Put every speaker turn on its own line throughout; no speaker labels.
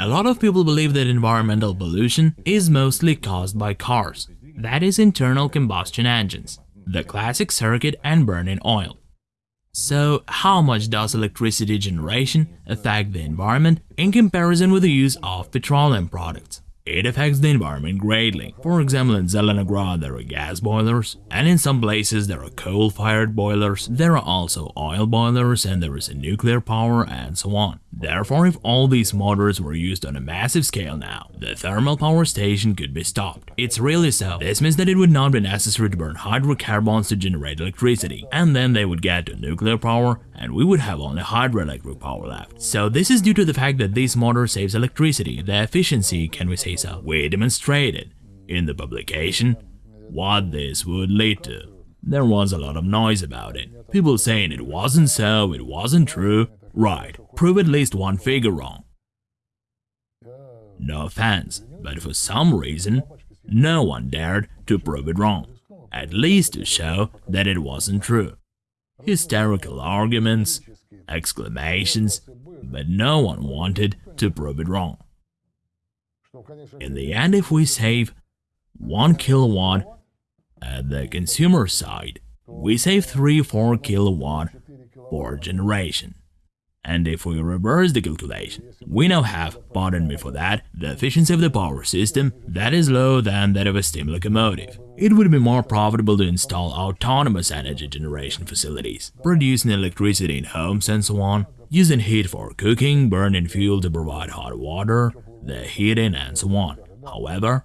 A lot of people believe that environmental pollution is mostly caused by cars, that is internal combustion engines, the classic circuit and burning oil. So, how much does electricity generation affect the environment in comparison with the use of petroleum products? It affects the environment greatly. For example, in Zelenograd there are gas boilers, and in some places there are coal-fired boilers, there are also oil boilers, and there is a nuclear power, and so on. Therefore, if all these motors were used on a massive scale now, the thermal power station could be stopped. It's really so. This means that it would not be necessary to burn hydrocarbons to generate electricity, and then they would get to nuclear power, and we would have only hydroelectric power left. So this is due to the fact that this motor saves electricity, the efficiency, can we say so. We demonstrated in the publication what this would lead to. There was a lot of noise about it. People saying it wasn't so, it wasn't true. Right, prove at least one figure wrong. No offense, but for some reason, no one dared to prove it wrong, at least to show that it wasn't true. Hysterical arguments, exclamations, but no one wanted to prove it wrong. In the end, if we save 1 kilowatt at the consumer side, we save 3-4 kilowatt for generation. And if we reverse the calculation, we now have, pardon me for that, the efficiency of the power system that is lower than that of a steam locomotive. It would be more profitable to install autonomous energy generation facilities, producing electricity in homes and so on, using heat for cooking, burning fuel to provide hot water, the heating and so on. However,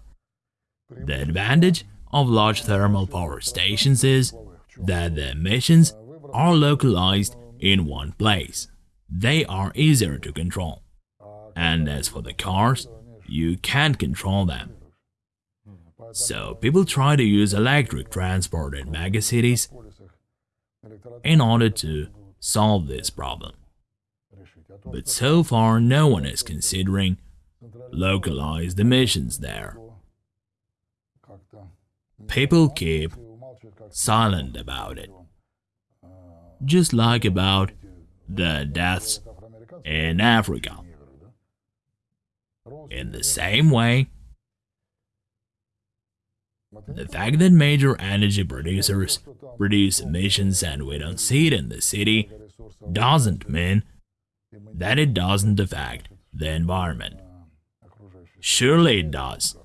the advantage of large thermal power stations is that the emissions are localized in one place they are easier to control. And as for the cars, you can't control them. So people try to use electric transport in megacities in order to solve this problem. But so far no one is considering localized emissions there. People keep silent about it. Just like about the deaths in Africa. In the same way, the fact that major energy producers produce emissions and we don't see it in the city doesn't mean that it doesn't affect the environment. Surely it does.